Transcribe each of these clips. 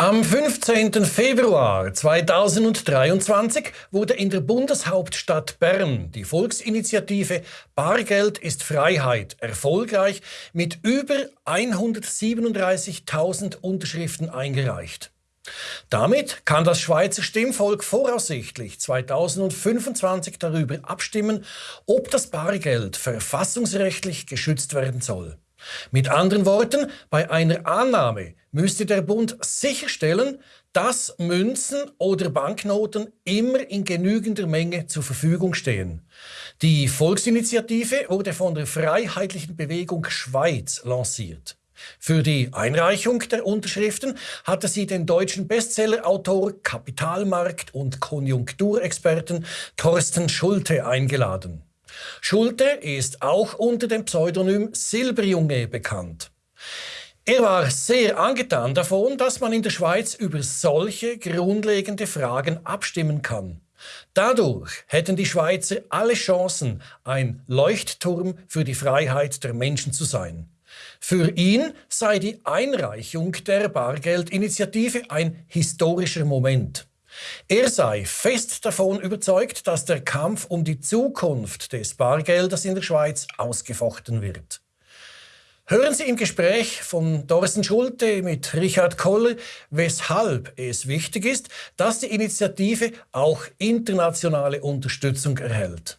Am 15. Februar 2023 wurde in der Bundeshauptstadt Bern die Volksinitiative Bargeld ist Freiheit erfolgreich mit über 137.000 Unterschriften eingereicht. Damit kann das Schweizer Stimmvolk voraussichtlich 2025 darüber abstimmen, ob das Bargeld verfassungsrechtlich geschützt werden soll. Mit anderen Worten, bei einer Annahme müsste der Bund sicherstellen, dass Münzen oder Banknoten immer in genügender Menge zur Verfügung stehen. Die Volksinitiative wurde von der Freiheitlichen Bewegung Schweiz lanciert. Für die Einreichung der Unterschriften hatte sie den deutschen Bestsellerautor, Kapitalmarkt- und Konjunkturexperten Thorsten Schulte eingeladen. Schulte ist auch unter dem Pseudonym Silberjunge bekannt. Er war sehr angetan davon, dass man in der Schweiz über solche grundlegende Fragen abstimmen kann. Dadurch hätten die Schweizer alle Chancen, ein Leuchtturm für die Freiheit der Menschen zu sein. Für ihn sei die Einreichung der Bargeldinitiative ein historischer Moment. Er sei fest davon überzeugt, dass der Kampf um die Zukunft des Bargeldes in der Schweiz ausgefochten wird. Hören Sie im Gespräch von Thorsten Schulte mit Richard Koller, weshalb es wichtig ist, dass die Initiative auch internationale Unterstützung erhält.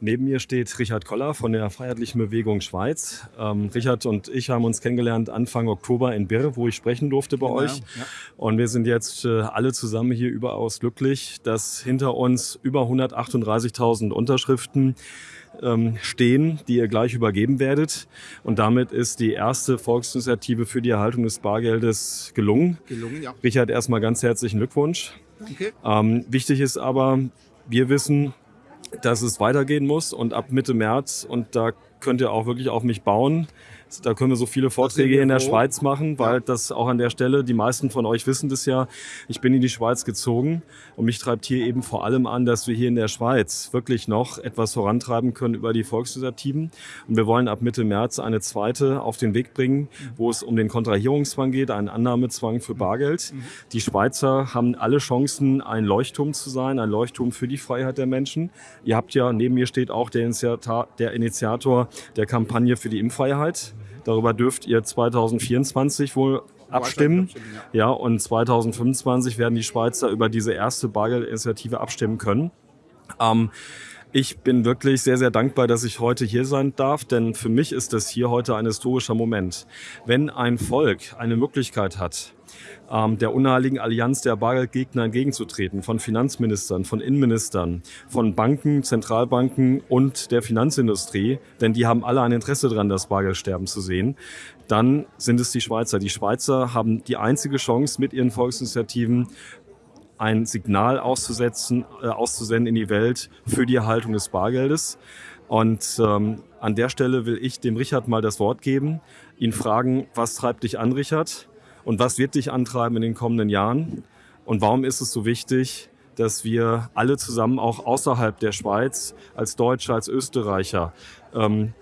Neben mir steht Richard Koller von der Freiheitlichen Bewegung Schweiz. Ähm, Richard und ich haben uns kennengelernt Anfang Oktober in Birr, wo ich sprechen durfte bei genau, euch. Ja. Und wir sind jetzt äh, alle zusammen hier überaus glücklich, dass hinter uns über 138.000 Unterschriften ähm, stehen, die ihr gleich übergeben werdet. Und damit ist die erste Volksinitiative für die Erhaltung des Bargeldes gelungen. Gelungen, ja. Richard, erstmal ganz herzlichen Glückwunsch. Danke. Ähm, wichtig ist aber, wir wissen, dass es weitergehen muss und ab Mitte März, und da könnt ihr auch wirklich auf mich bauen, da können wir so viele Vorträge in der. Schweiz machen, weil das auch an der Stelle, die meisten von euch wissen das ja, ich bin in die Schweiz gezogen und mich treibt hier eben vor allem an, dass wir hier in der Schweiz wirklich noch etwas vorantreiben können über die Volksinitiativen. Und wir wollen ab Mitte März eine zweite auf den Weg bringen, wo es um den Kontrahierungszwang geht, einen Annahmezwang für Bargeld. Mhm. Die Schweizer haben alle Chancen, ein Leuchtturm zu sein, ein Leuchtturm für die Freiheit der Menschen. Ihr habt ja, neben mir steht auch der Initiator der, Initiator der Kampagne für die Impfreiheit. Darüber dürft ihr 2024 wohl abstimmen. Ja. und 2025 werden die Schweizer über diese erste Bargeldinitiative abstimmen können. Ähm, ich bin wirklich sehr, sehr dankbar, dass ich heute hier sein darf, denn für mich ist das hier heute ein historischer Moment. Wenn ein Volk eine Möglichkeit hat, ähm, der unheiligen Allianz der Bargeldgegner entgegenzutreten, von Finanzministern, von Innenministern, von Banken, Zentralbanken und der Finanzindustrie, denn die haben alle ein Interesse daran, das Bargeld sterben zu sehen, dann sind es die Schweizer. Die Schweizer haben die einzige Chance mit ihren Volksinitiativen ein Signal auszusetzen, äh, auszusenden in die Welt für die Erhaltung des Bargeldes. Und ähm, an der Stelle will ich dem Richard mal das Wort geben, ihn fragen, was treibt dich an, Richard? Und was wird dich antreiben in den kommenden Jahren? Und warum ist es so wichtig, dass wir alle zusammen auch außerhalb der Schweiz, als Deutsche, als Österreicher, ähm,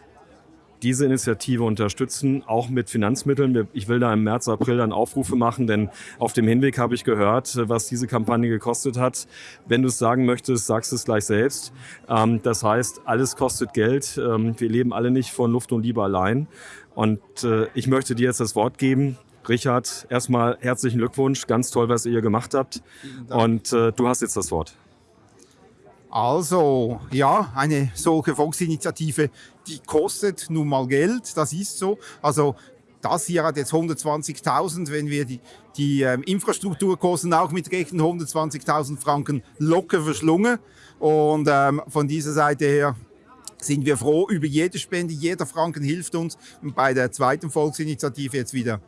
diese Initiative unterstützen, auch mit Finanzmitteln. Ich will da im März, April dann Aufrufe machen, denn auf dem Hinweg habe ich gehört, was diese Kampagne gekostet hat. Wenn du es sagen möchtest, sagst es gleich selbst. Ähm, das heißt, alles kostet Geld. Ähm, wir leben alle nicht von Luft und Liebe allein. Und äh, ich möchte dir jetzt das Wort geben. Richard, erstmal herzlichen Glückwunsch. Ganz toll, was ihr gemacht habt. Und äh, du hast jetzt das Wort. Also, ja, eine solche Volksinitiative, die kostet nun mal Geld, das ist so. Also, das hier hat jetzt 120.000, wenn wir die, die ähm, Infrastrukturkosten auch mitrechnen, 120.000 Franken locker verschlungen. Und ähm, von dieser Seite her sind wir froh über jede Spende, jeder Franken hilft uns bei der zweiten Volksinitiative jetzt wieder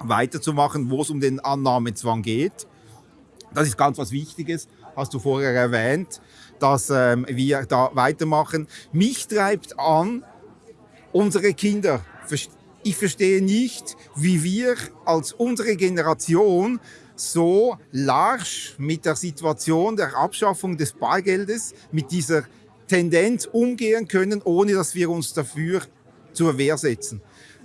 weiterzumachen, wo es um den Annahmezwang geht. Das ist ganz was Wichtiges, hast du vorher erwähnt dass ähm, wir da weitermachen. Mich treibt an, unsere Kinder. Ich verstehe nicht, wie wir als unsere Generation so larsch mit der Situation der Abschaffung des Bargeldes, mit dieser Tendenz umgehen können, ohne dass wir uns dafür zur Wehr setzen.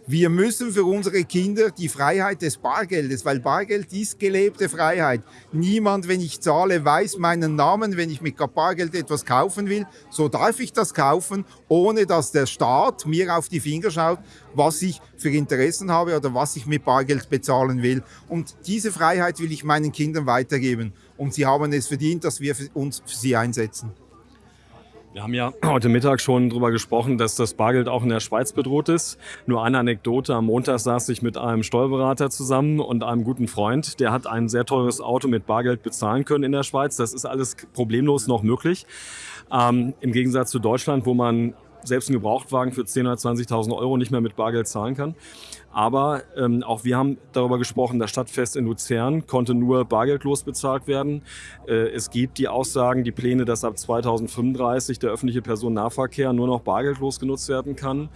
Wir müssen für unsere Kinder die Freiheit des Bargeldes, weil Bargeld ist gelebte Freiheit. Niemand, wenn ich zahle, weiß meinen Namen. Wenn ich mit Bargeld etwas kaufen will, so darf ich das kaufen, ohne dass der Staat mir auf die Finger schaut, was ich für Interessen habe oder was ich mit Bargeld bezahlen will. Und diese Freiheit will ich meinen Kindern weitergeben. Und sie haben es verdient, dass wir uns für sie einsetzen. Wir haben ja heute Mittag schon darüber gesprochen, dass das Bargeld auch in der Schweiz bedroht ist. Nur eine Anekdote. Am Montag saß ich mit einem Steuerberater zusammen und einem guten Freund. Der hat ein sehr teures Auto mit Bargeld bezahlen können in der Schweiz. Das ist alles problemlos noch möglich. Ähm, Im Gegensatz zu Deutschland, wo man selbst einen Gebrauchtwagen für 10.000 oder 20.000 Euro nicht mehr mit Bargeld zahlen kann. Aber ähm, auch wir haben darüber gesprochen, das Stadtfest in Luzern konnte nur bargeldlos bezahlt werden. Äh, es gibt die Aussagen, die Pläne, dass ab 2035 der öffentliche Personennahverkehr nur noch bargeldlos genutzt werden kann.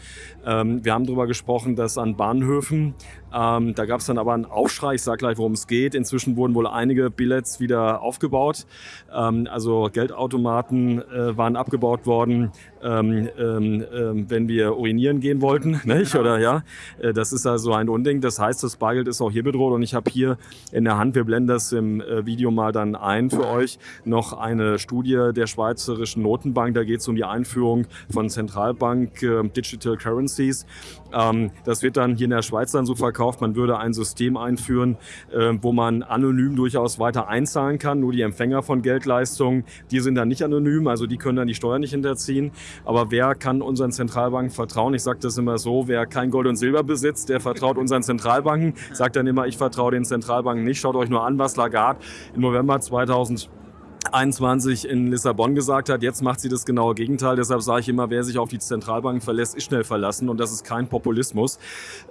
Ähm, wir haben darüber gesprochen, dass an Bahnhöfen, ähm, da gab es dann aber einen Aufschrei, ich sage gleich, worum es geht. Inzwischen wurden wohl einige Billets wieder aufgebaut. Ähm, also Geldautomaten äh, waren abgebaut worden, ähm, ähm, ähm, wenn wir urinieren gehen wollten, nicht? oder ja, äh, das ist also ein Unding. Das heißt, das Bargeld ist auch hier bedroht und ich habe hier in der Hand, wir blenden das im äh, Video mal dann ein für euch, noch eine Studie der Schweizerischen Notenbank. Da geht es um die Einführung von Zentralbank äh, Digital Currencies. Ähm, das wird dann hier in der Schweiz dann so verkauft, man würde ein System einführen, äh, wo man anonym durchaus weiter einzahlen kann. Nur die Empfänger von Geldleistungen, die sind dann nicht anonym, also die können dann die Steuer nicht hinterziehen. Aber wer kann unseren Zentralbanken vertrauen? Ich sage das immer so, wer kein Gold und Silber besitzt, der vertraut unseren Zentralbanken. Sagt dann immer, ich vertraue den Zentralbanken nicht. Schaut euch nur an, was Lagarde im November 2000 21 in Lissabon gesagt hat, jetzt macht sie das genaue Gegenteil. Deshalb sage ich immer, wer sich auf die Zentralbanken verlässt, ist schnell verlassen und das ist kein Populismus.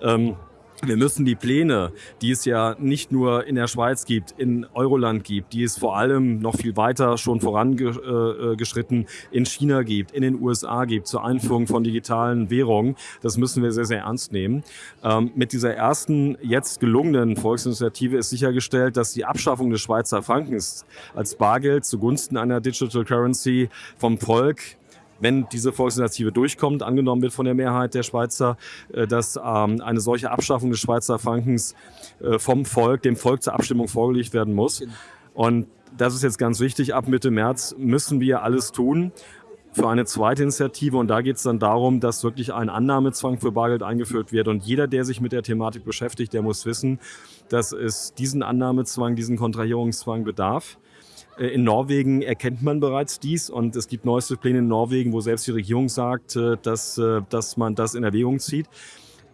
Ähm wir müssen die Pläne, die es ja nicht nur in der Schweiz gibt, in Euroland gibt, die es vor allem noch viel weiter schon vorangeschritten in China gibt, in den USA gibt, zur Einführung von digitalen Währungen, das müssen wir sehr, sehr ernst nehmen. Ähm, mit dieser ersten jetzt gelungenen Volksinitiative ist sichergestellt, dass die Abschaffung des Schweizer Frankens als Bargeld zugunsten einer Digital Currency vom Volk wenn diese Volksinitiative durchkommt, angenommen wird von der Mehrheit der Schweizer, äh, dass ähm, eine solche Abschaffung des Schweizer Frankens äh, vom Volk, dem Volk zur Abstimmung vorgelegt werden muss. Und das ist jetzt ganz wichtig. Ab Mitte März müssen wir alles tun für eine zweite Initiative. Und da geht es dann darum, dass wirklich ein Annahmezwang für Bargeld eingeführt wird. Und jeder, der sich mit der Thematik beschäftigt, der muss wissen, dass es diesen Annahmezwang, diesen Kontrahierungszwang bedarf. Äh, in Norwegen erkennt man bereits dies und es gibt neueste Pläne in Norwegen, wo selbst die Regierung sagt, äh, dass, äh, dass man das in Erwägung zieht.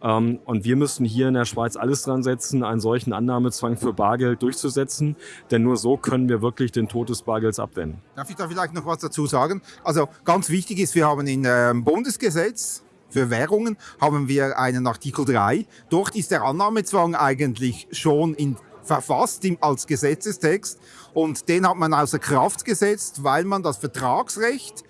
Ähm, und wir müssen hier in der Schweiz alles dran setzen, einen solchen Annahmezwang für Bargeld durchzusetzen, denn nur so können wir wirklich den Tod des Bargelds abwenden. Darf ich da vielleicht noch was dazu sagen? Also ganz wichtig ist, wir haben in ähm, Bundesgesetz für Währungen haben wir einen Artikel 3. Dort ist der Annahmezwang eigentlich schon in verfasst als Gesetzestext. Und den hat man außer Kraft gesetzt, weil man das Vertragsrecht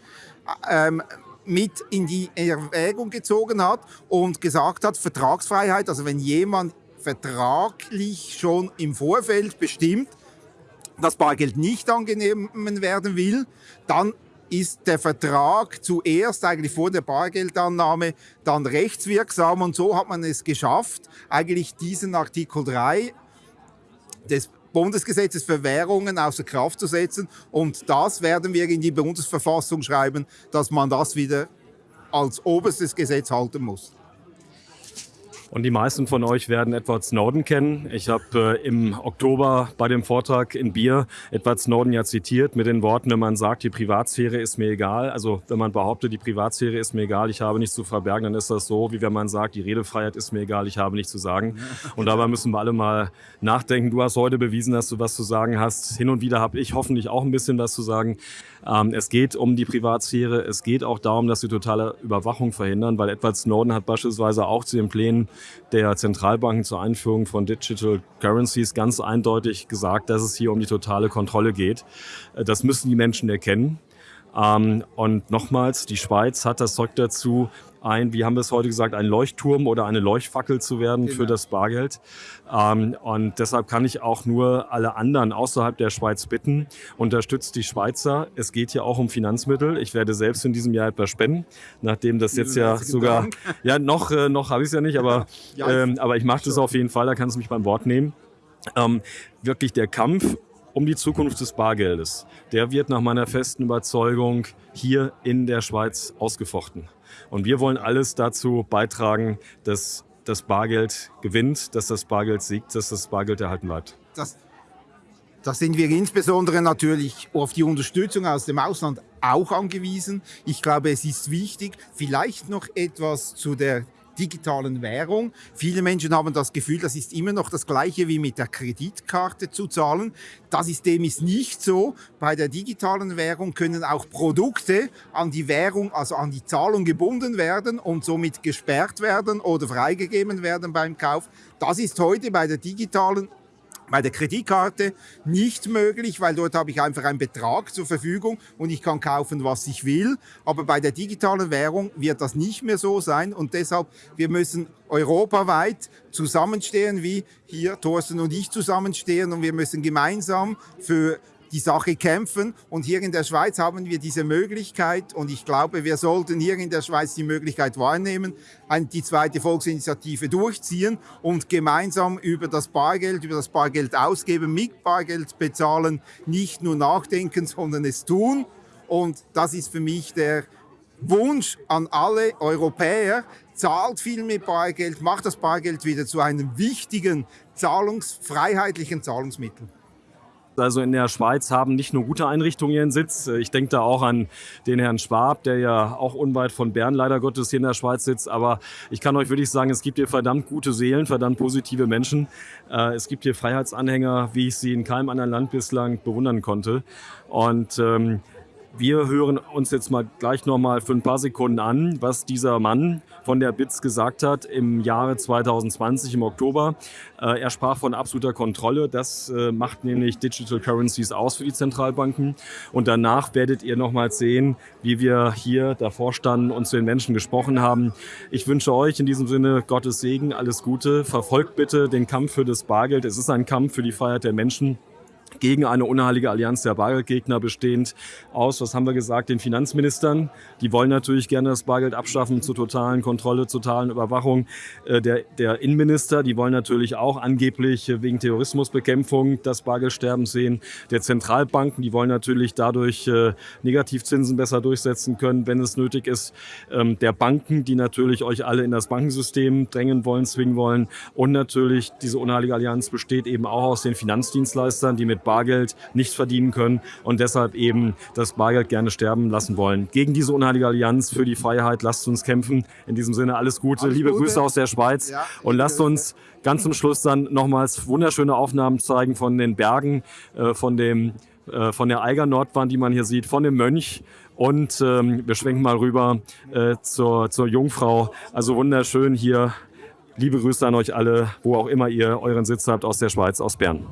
ähm, mit in die Erwägung gezogen hat und gesagt hat, Vertragsfreiheit, also wenn jemand vertraglich schon im Vorfeld bestimmt, dass Bargeld nicht angenommen werden will, dann ist der Vertrag zuerst eigentlich vor der Bargeldannahme dann rechtswirksam. Und so hat man es geschafft, eigentlich diesen Artikel 3 des Bundesgesetzes für Währungen außer Kraft zu setzen. Und das werden wir in die Bundesverfassung schreiben, dass man das wieder als oberstes Gesetz halten muss. Und die meisten von euch werden Edward Snowden kennen. Ich habe äh, im Oktober bei dem Vortrag in Bier Edward Snowden ja zitiert mit den Worten, wenn man sagt, die Privatsphäre ist mir egal, also wenn man behauptet, die Privatsphäre ist mir egal, ich habe nichts zu verbergen, dann ist das so, wie wenn man sagt, die Redefreiheit ist mir egal, ich habe nichts zu sagen. Und dabei müssen wir alle mal nachdenken. Du hast heute bewiesen, dass du was zu sagen hast. Hin und wieder habe ich hoffentlich auch ein bisschen was zu sagen. Ähm, es geht um die Privatsphäre. Es geht auch darum, dass sie totale Überwachung verhindern, weil Edward Snowden hat beispielsweise auch zu den Plänen der Zentralbanken zur Einführung von Digital Currencies ganz eindeutig gesagt, dass es hier um die totale Kontrolle geht. Äh, das müssen die Menschen erkennen. Ähm, und nochmals, die Schweiz hat das Zeug dazu, ein, wie haben wir es heute gesagt, ein Leuchtturm oder eine Leuchtfackel zu werden genau. für das Bargeld. Ähm, und deshalb kann ich auch nur alle anderen außerhalb der Schweiz bitten, unterstützt die Schweizer. Es geht hier auch um Finanzmittel. Ich werde selbst in diesem Jahr etwas spenden, nachdem das jetzt ja sogar, ja noch, äh, noch habe ich es ja nicht, aber, ähm, aber ich mache das auf jeden Fall, da kannst du mich beim Wort nehmen. Ähm, wirklich der Kampf um die Zukunft des Bargeldes, der wird nach meiner festen Überzeugung hier in der Schweiz ausgefochten. Und wir wollen alles dazu beitragen, dass das Bargeld gewinnt, dass das Bargeld siegt, dass das Bargeld erhalten bleibt. Das, da sind wir insbesondere natürlich auf die Unterstützung aus dem Ausland auch angewiesen. Ich glaube, es ist wichtig, vielleicht noch etwas zu der digitalen Währung. Viele Menschen haben das Gefühl, das ist immer noch das Gleiche wie mit der Kreditkarte zu zahlen. Das ist dem ist nicht so. Bei der digitalen Währung können auch Produkte an die Währung, also an die Zahlung gebunden werden und somit gesperrt werden oder freigegeben werden beim Kauf. Das ist heute bei der digitalen bei der Kreditkarte nicht möglich, weil dort habe ich einfach einen Betrag zur Verfügung und ich kann kaufen, was ich will. Aber bei der digitalen Währung wird das nicht mehr so sein und deshalb, wir müssen europaweit zusammenstehen, wie hier Thorsten und ich zusammenstehen und wir müssen gemeinsam für die Sache kämpfen. Und hier in der Schweiz haben wir diese Möglichkeit und ich glaube, wir sollten hier in der Schweiz die Möglichkeit wahrnehmen, die zweite Volksinitiative durchziehen und gemeinsam über das Bargeld, über das Bargeld ausgeben, mit Bargeld bezahlen, nicht nur nachdenken, sondern es tun. Und das ist für mich der Wunsch an alle Europäer, zahlt viel mit Bargeld, macht das Bargeld wieder zu einem wichtigen, zahlungsfreiheitlichen Zahlungsmittel. Also in der Schweiz haben nicht nur gute Einrichtungen ihren Sitz. Ich denke da auch an den Herrn Schwab, der ja auch unweit von Bern leider Gottes hier in der Schweiz sitzt. Aber ich kann euch wirklich sagen, es gibt hier verdammt gute Seelen, verdammt positive Menschen. Äh, es gibt hier Freiheitsanhänger, wie ich sie in keinem anderen Land bislang bewundern konnte. Und ähm, wir hören uns jetzt mal gleich noch mal für ein paar Sekunden an, was dieser Mann von der BITS gesagt hat im Jahre 2020 im Oktober. Äh, er sprach von absoluter Kontrolle. Das äh, macht nämlich Digital Currencies aus für die Zentralbanken. Und danach werdet ihr noch mal sehen, wie wir hier davor standen und zu den Menschen gesprochen haben. Ich wünsche euch in diesem Sinne Gottes Segen, alles Gute. Verfolgt bitte den Kampf für das Bargeld. Es ist ein Kampf für die Freiheit der Menschen gegen eine unheilige Allianz der Bargeldgegner bestehend aus, was haben wir gesagt, den Finanzministern. Die wollen natürlich gerne das Bargeld abschaffen zur totalen Kontrolle, zur totalen Überwachung. Äh, der, der Innenminister, die wollen natürlich auch angeblich wegen Terrorismusbekämpfung das Bargeldsterben sehen. Der Zentralbanken, die wollen natürlich dadurch äh, Negativzinsen besser durchsetzen können, wenn es nötig ist. Ähm, der Banken, die natürlich euch alle in das Bankensystem drängen wollen, zwingen wollen. Und natürlich diese unheilige Allianz besteht eben auch aus den Finanzdienstleistern, die mit Bargeld nicht verdienen können und deshalb eben das Bargeld gerne sterben lassen wollen. Gegen diese unheilige Allianz für die Freiheit, lasst uns kämpfen. In diesem Sinne alles Gute, alles liebe Gute. Grüße aus der Schweiz ja, und lasst uns ganz zum Schluss dann nochmals wunderschöne Aufnahmen zeigen von den Bergen, äh, von dem äh, von der Eiger Nordwand, die man hier sieht, von dem Mönch und ähm, wir schwenken mal rüber äh, zur, zur Jungfrau. Also wunderschön hier. Liebe Grüße an euch alle, wo auch immer ihr euren Sitz habt aus der Schweiz, aus Bern.